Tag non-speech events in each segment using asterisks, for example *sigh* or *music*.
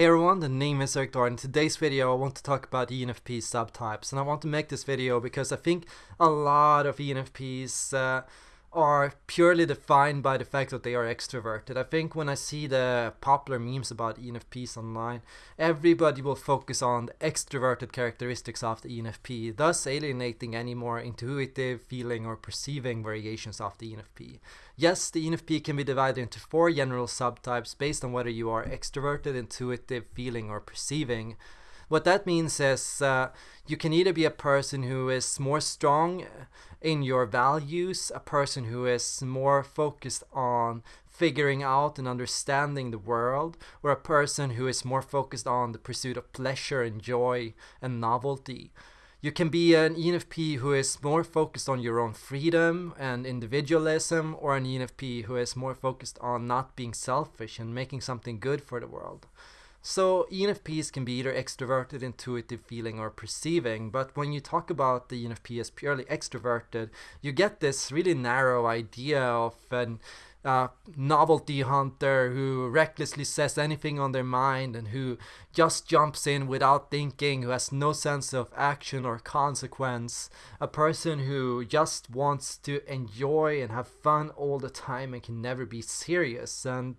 Hey everyone, the name is Erik Thor. In today's video I want to talk about ENFP subtypes and I want to make this video because I think a lot of ENFPs uh, are purely defined by the fact that they are extroverted. I think when I see the popular memes about ENFPs online, everybody will focus on the extroverted characteristics of the ENFP, thus alienating any more intuitive, feeling or perceiving variations of the ENFP. Yes, the ENFP can be divided into four general subtypes based on whether you are extroverted, intuitive, feeling or perceiving. What that means is uh, you can either be a person who is more strong in your values, a person who is more focused on figuring out and understanding the world, or a person who is more focused on the pursuit of pleasure and joy and novelty. You can be an ENFP who is more focused on your own freedom and individualism, or an ENFP who is more focused on not being selfish and making something good for the world. So ENFPs can be either extroverted, intuitive, feeling, or perceiving, but when you talk about the ENFP as purely extroverted, you get this really narrow idea of an uh, novelty hunter who recklessly says anything on their mind and who just jumps in without thinking, who has no sense of action or consequence, a person who just wants to enjoy and have fun all the time and can never be serious. And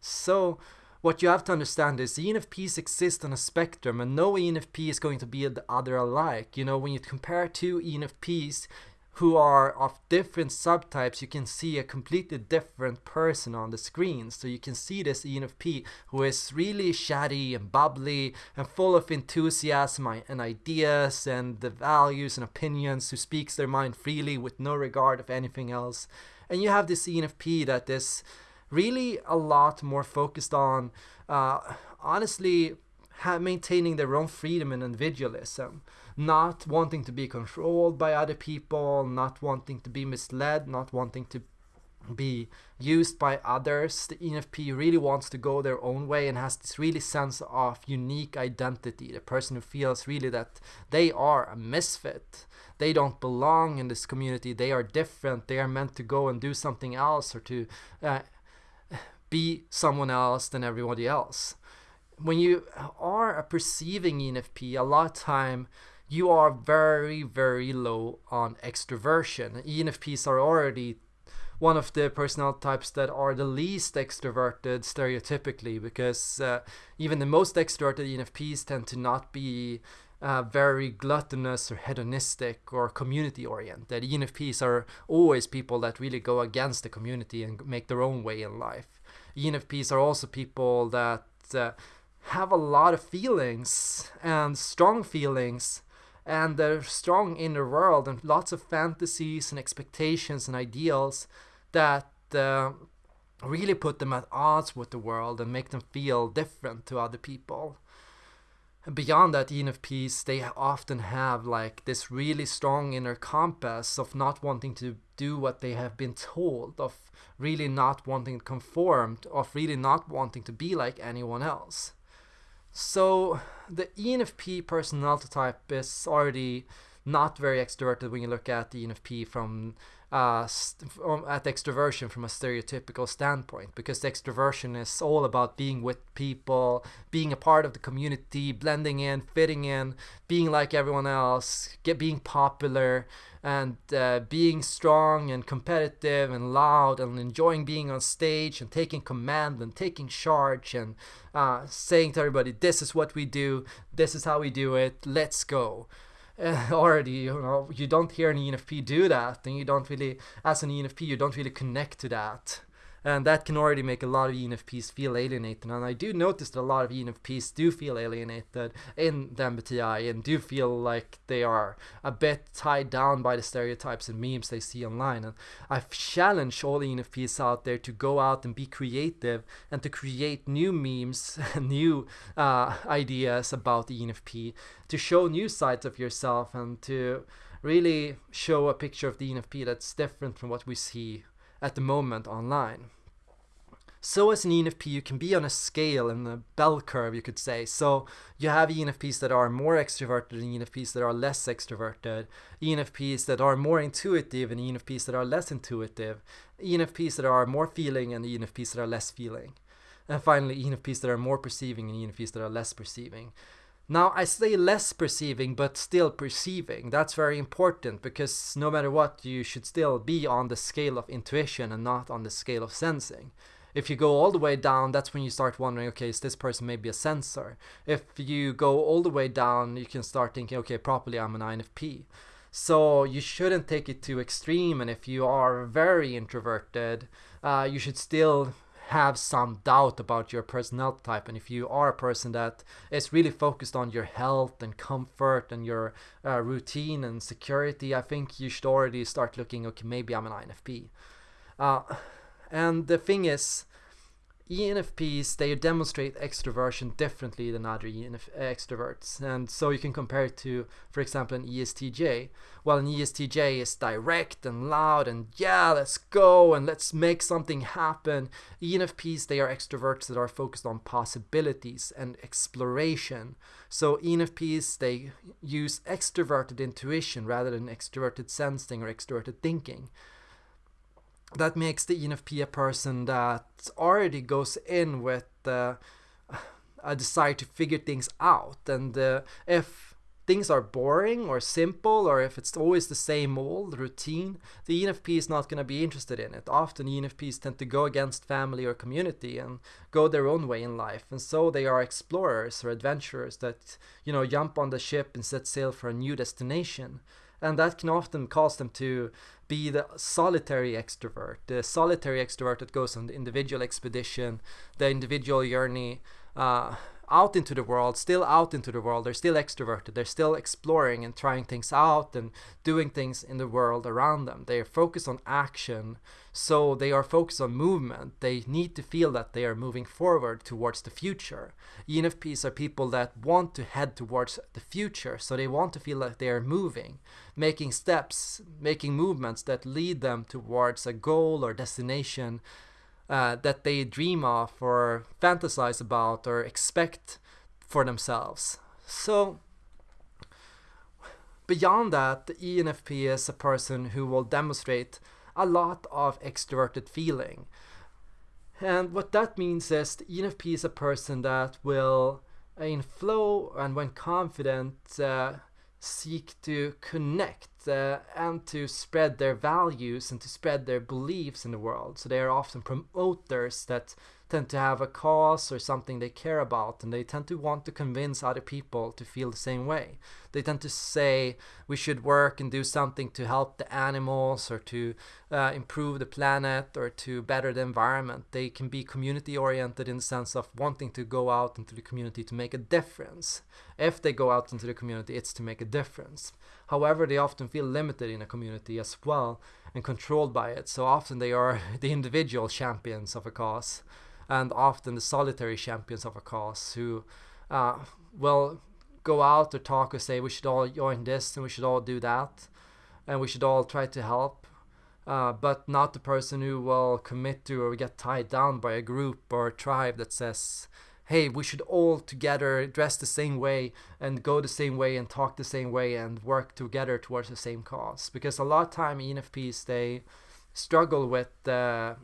so what you have to understand is ENFPs exist on a spectrum and no ENFP is going to be the other alike. You know, when you compare two ENFPs who are of different subtypes, you can see a completely different person on the screen. So you can see this ENFP who is really chatty and bubbly and full of enthusiasm and ideas and the values and opinions, who speaks their mind freely with no regard of anything else. And you have this ENFP that is really a lot more focused on uh, honestly maintaining their own freedom and individualism. Not wanting to be controlled by other people not wanting to be misled not wanting to be used by others. The enfp really wants to go their own way and has this really sense of unique identity. The person who feels really that they are a misfit. They don't belong in this community. They are different. They are meant to go and do something else or to uh, be someone else than everybody else. When you are a perceiving ENFP, a lot of time you are very, very low on extroversion. ENFPs are already one of the personality types that are the least extroverted stereotypically because uh, even the most extroverted ENFPs tend to not be uh, very gluttonous or hedonistic or community oriented. ENFPs are always people that really go against the community and make their own way in life. ENFPs are also people that uh, have a lot of feelings and strong feelings and they're strong inner world and lots of fantasies and expectations and ideals that uh, really put them at odds with the world and make them feel different to other people beyond that ENFPs, they often have like this really strong inner compass of not wanting to do what they have been told, of really not wanting to conform, of really not wanting to be like anyone else. So the ENFP personality type is already not very extroverted when you look at the ENFP from uh, at extroversion from a stereotypical standpoint because extroversion is all about being with people, being a part of the community, blending in, fitting in, being like everyone else, get being popular, and uh, being strong and competitive and loud and enjoying being on stage and taking command and taking charge and uh, saying to everybody, "This is what we do. This is how we do it. Let's go." *laughs* already you know you don't hear an ENFP do that and you don't really as an ENFP you don't really connect to that and that can already make a lot of ENFPs feel alienated. And I do notice that a lot of ENFPs do feel alienated in the MBTI and do feel like they are a bit tied down by the stereotypes and memes they see online. And I've challenged all ENFPs out there to go out and be creative and to create new memes and *laughs* new uh, ideas about the ENFP to show new sides of yourself and to really show a picture of the ENFP that's different from what we see at the moment online. So as an ENFP, you can be on a scale in a bell curve, you could say. So you have ENFPs that are more extroverted and ENFPs that are less extroverted, ENFPs that are more intuitive and ENFPs that are less intuitive, ENFPs that are more feeling and ENFPs that are less feeling. and finally ENFPs that are more perceiving and ENFPs that are less perceiving. Now, I say less perceiving, but still perceiving. That's very important because no matter what, you should still be on the scale of intuition and not on the scale of sensing. If you go all the way down, that's when you start wondering, okay, is this person maybe a sensor? If you go all the way down, you can start thinking, okay, properly I'm an INFP. So you shouldn't take it too extreme. And if you are very introverted, uh, you should still have some doubt about your personality type and if you are a person that is really focused on your health and comfort and your uh, routine and security i think you should already start looking okay maybe i'm an infp uh, and the thing is ENFPs they demonstrate extroversion differently than other ENF uh, extroverts. And so you can compare it to for example an ESTJ while an ESTJ is direct and loud and yeah let's go and let's make something happen. ENFPs they are extroverts that are focused on possibilities and exploration. So ENFPs they use extroverted intuition rather than extroverted sensing or extroverted thinking that makes the ENFP a person that already goes in with uh, a desire to figure things out. And uh, if things are boring or simple, or if it's always the same old routine, the ENFP is not going to be interested in it. Often ENFPs tend to go against family or community and go their own way in life. And so they are explorers or adventurers that, you know, jump on the ship and set sail for a new destination and that can often cause them to be the solitary extrovert, the solitary extrovert that goes on the individual expedition, the individual journey uh, out into the world, still out into the world. They're still extroverted. They're still exploring and trying things out and doing things in the world around them. They are focused on action, so they are focused on movement. They need to feel that they are moving forward towards the future. ENFPs are people that want to head towards the future, so they want to feel like they are moving, making steps, making movements that lead them towards a goal or destination uh, that they dream of or fantasize about or expect for themselves. So, beyond that, the ENFP is a person who will demonstrate a lot of extroverted feeling. And what that means is the ENFP is a person that will, in flow and when confident, uh, seek to connect uh, and to spread their values and to spread their beliefs in the world. So they are often promoters that tend to have a cause or something they care about and they tend to want to convince other people to feel the same way. They tend to say we should work and do something to help the animals or to uh, improve the planet or to better the environment. They can be community oriented in the sense of wanting to go out into the community to make a difference. If they go out into the community, it's to make a difference. However, they often feel limited in a community as well and controlled by it. So often they are *laughs* the individual champions of a cause and often the solitary champions of a cause who uh, will go out or talk or say we should all join this and we should all do that and we should all try to help uh, but not the person who will commit to or get tied down by a group or a tribe that says hey we should all together dress the same way and go the same way and talk the same way and work together towards the same cause because a lot of time enfps they struggle with uh,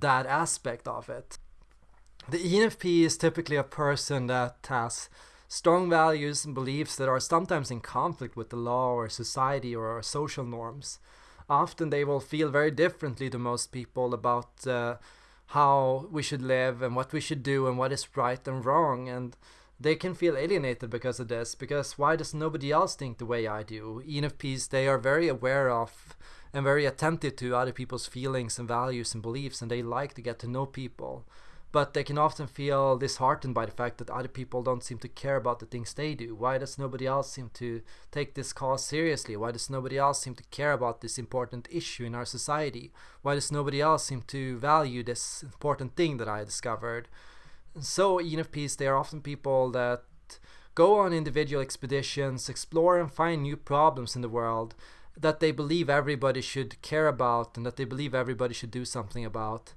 that aspect of it. The ENFP is typically a person that has strong values and beliefs that are sometimes in conflict with the law or society or social norms. Often they will feel very differently to most people about uh, how we should live and what we should do and what is right and wrong and they can feel alienated because of this because why does nobody else think the way I do? ENFPs they are very aware of and very attentive to other people's feelings and values and beliefs and they like to get to know people but they can often feel disheartened by the fact that other people don't seem to care about the things they do. Why does nobody else seem to take this cause seriously? Why does nobody else seem to care about this important issue in our society? Why does nobody else seem to value this important thing that I discovered? So ENFPs, they are often people that go on individual expeditions, explore and find new problems in the world, that they believe everybody should care about and that they believe everybody should do something about.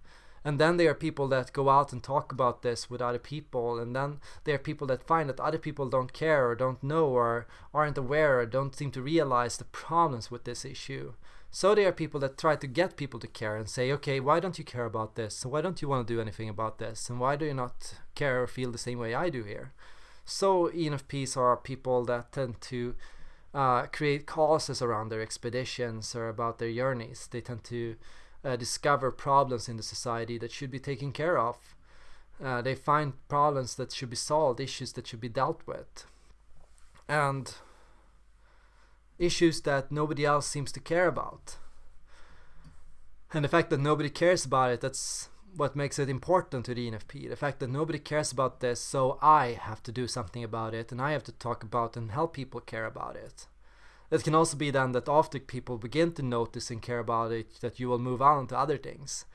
And then there are people that go out and talk about this with other people, and then there are people that find that other people don't care or don't know or aren't aware or don't seem to realize the problems with this issue. So there are people that try to get people to care and say, okay, why don't you care about this? why don't you want to do anything about this? And why do you not care or feel the same way I do here? So ENFPs are people that tend to uh, create causes around their expeditions or about their journeys. They tend to uh, discover problems in the society that should be taken care of. Uh, they find problems that should be solved, issues that should be dealt with. And issues that nobody else seems to care about. And the fact that nobody cares about it, that's what makes it important to the ENFP. The fact that nobody cares about this, so I have to do something about it and I have to talk about and help people care about it. It can also be then that after people begin to notice and care about it, that you will move on to other things.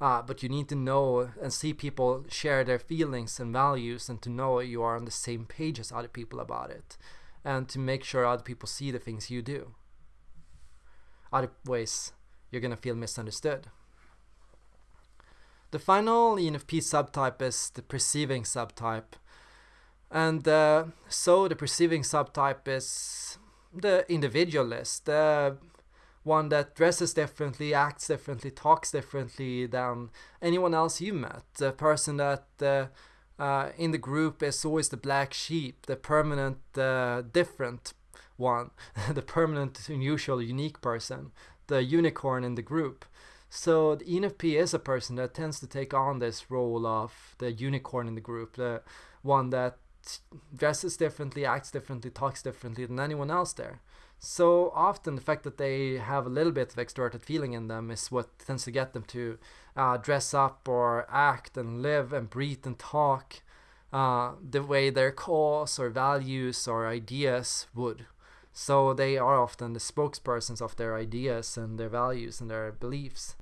Uh, but you need to know and see people share their feelings and values and to know you are on the same page as other people about it and to make sure other people see the things you do. Otherwise, you're gonna feel misunderstood. The final ENFP subtype is the perceiving subtype. And uh, so the perceiving subtype is the individualist, the one that dresses differently, acts differently, talks differently than anyone else you met. The person that uh, uh, in the group is always the black sheep, the permanent uh, different one, *laughs* the permanent unusual unique person, the unicorn in the group. So the ENFP is a person that tends to take on this role of the unicorn in the group, the one that dresses differently, acts differently, talks differently than anyone else there. So often the fact that they have a little bit of extroverted feeling in them is what tends to get them to uh, dress up or act and live and breathe and talk uh, the way their cause or values or ideas would. So they are often the spokespersons of their ideas and their values and their beliefs.